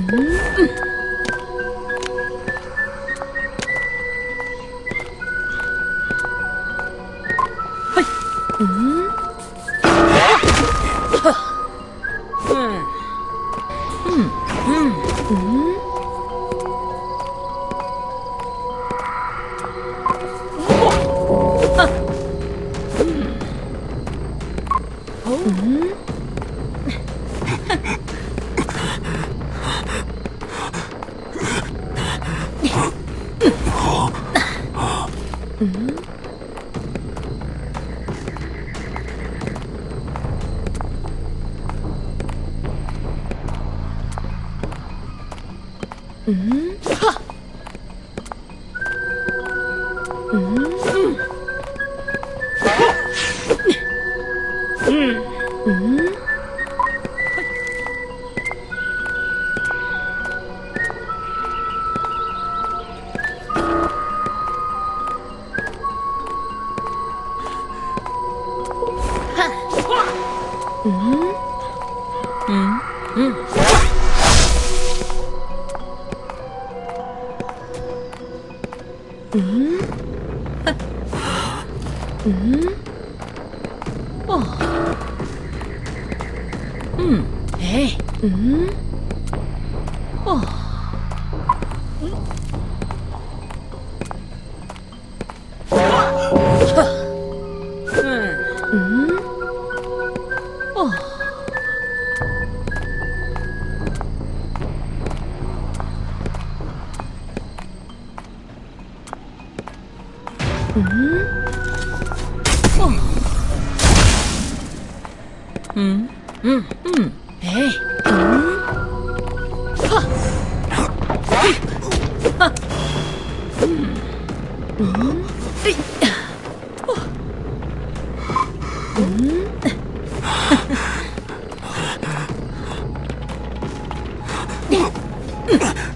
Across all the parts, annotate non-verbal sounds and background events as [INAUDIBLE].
Mm-hmm. 嗯。嗯，啊，嗯。嗯，快！哈，嗯。嗯。嗯。嗯。 음? 어. 음. 에이. 음? 어. 음? 음? うん。うん。えい、うん、っうん。うん。えいうん。うん。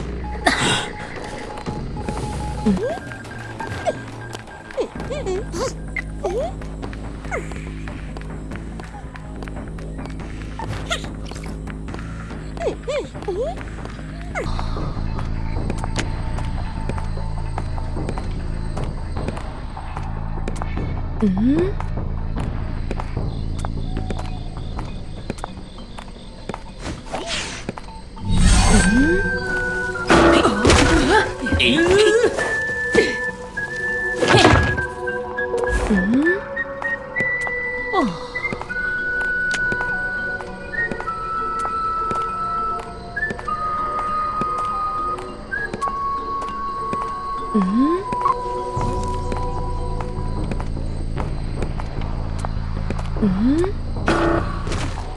음?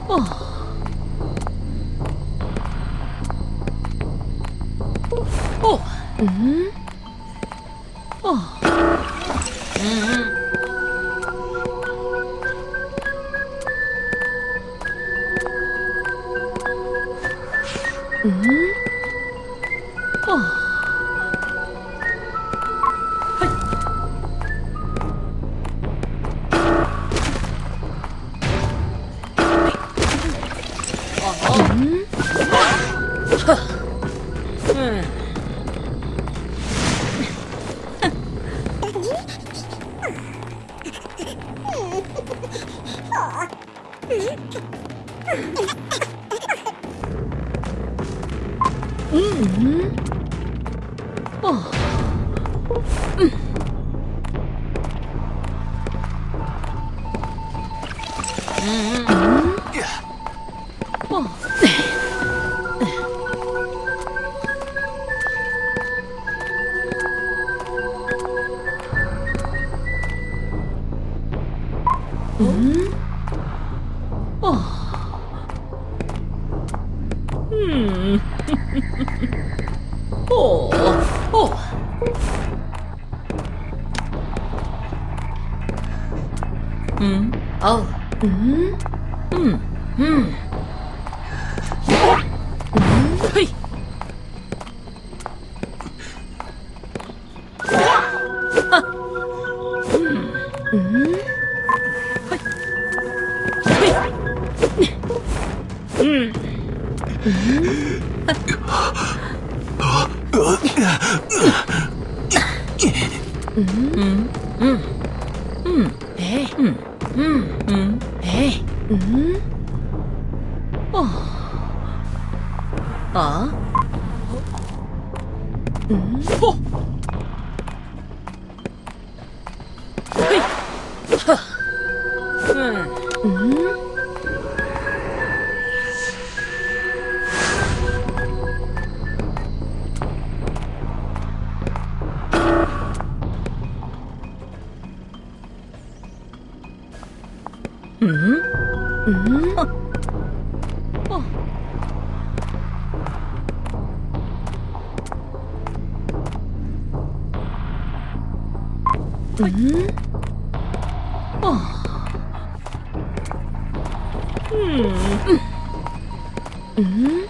어. 어. 음? Oh. Mm. Mm. Mm. Mm. Hey. Mm-hmm. 음. 음. 에이. 음. 어. 어? 음? 어. 어. 음? 어. 음. 음?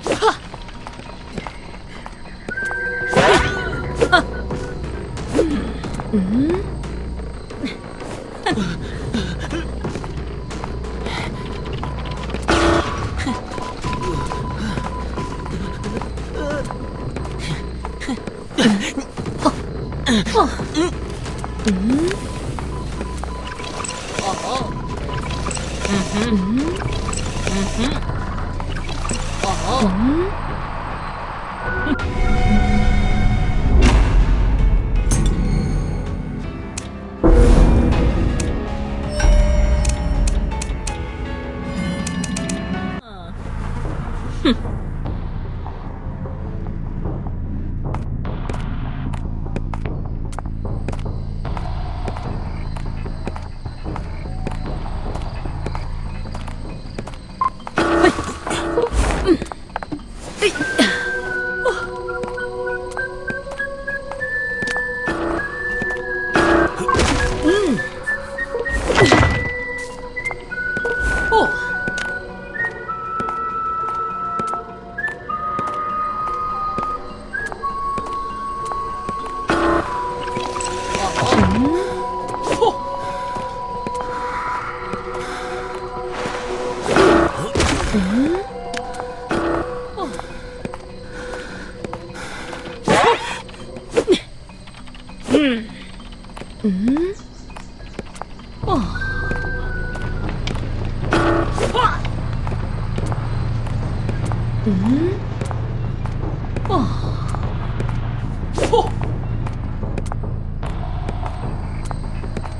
음? 음? 어허.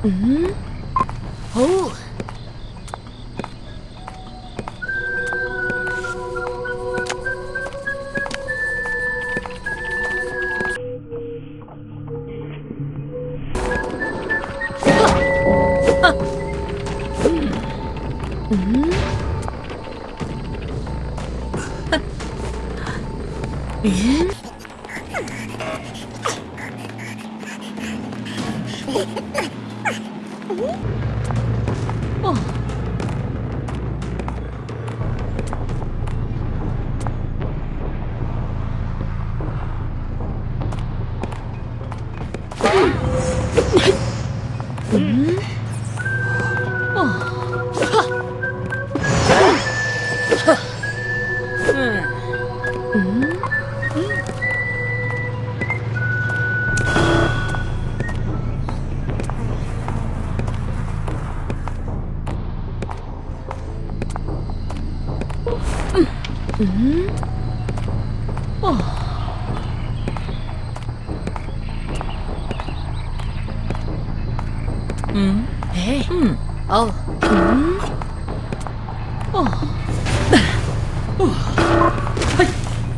Mm hmm? Oh. [LAUGHS] Mm-hmm. [LAUGHS] mm-hmm. [LAUGHS] 嗯。哦。啊。嗯。哦。哈。嗯。哈。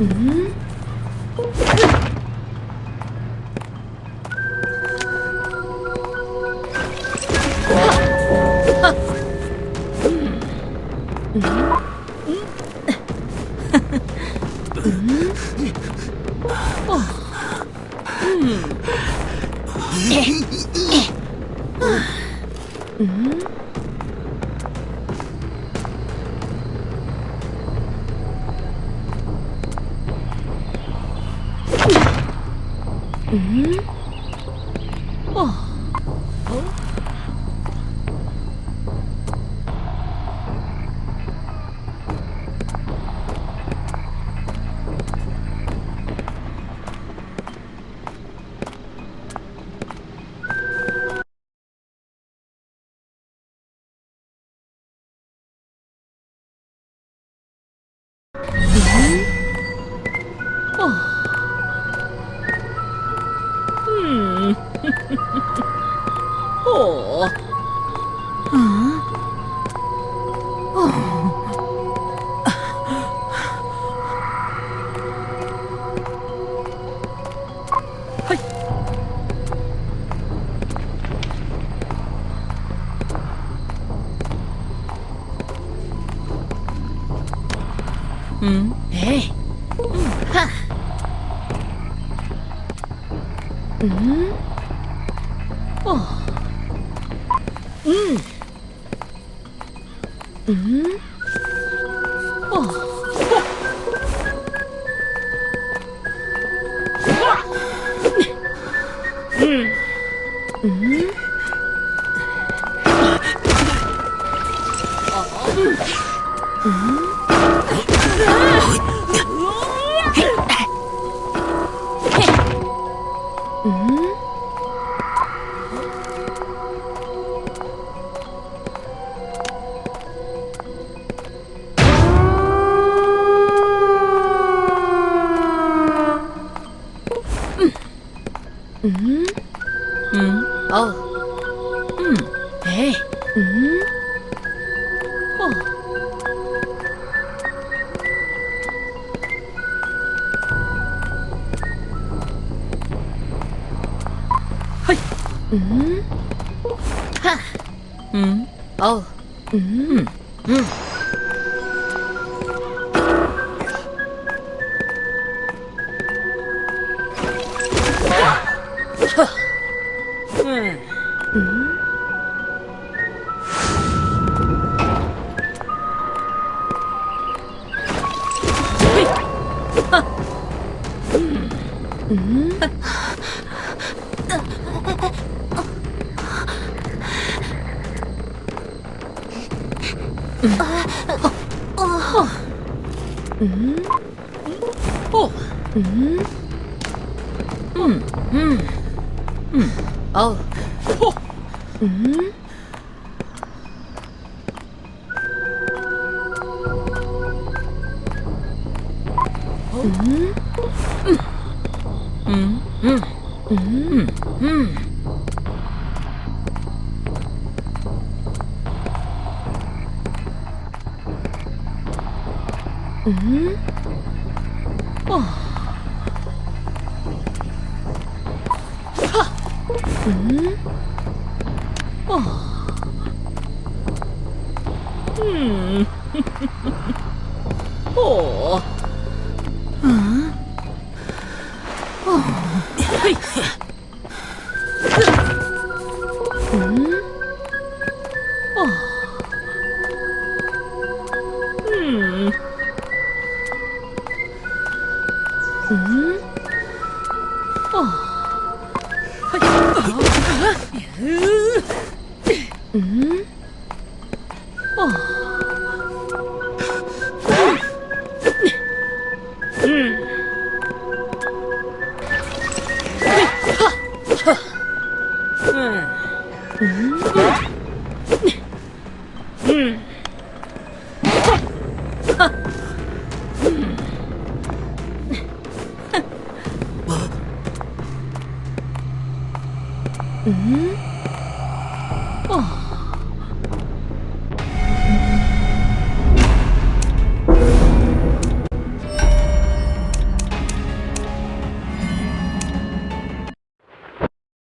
嗯。 음? 어? 어? 음? 음, 에이. 음, 하. 음, 어, 음, 음, 어. 음, 음. 음? Mm. Mm. Oh. Mm. Hey. Mm. Oh. Hi. Mm. Ha. Mm. Oh. Mm. Mm. 哼，嗯，嗯。嘿，哈，嗯，嗯，哈，啊，啊，啊，啊，啊，啊，啊，啊，啊，啊，啊，啊， 음. 음? 어. 음? 음. 음. 음. 어. 호. 음? 음? 음. 음. 음. 음. 음? 어. 嗯，哦，嗯。Huh?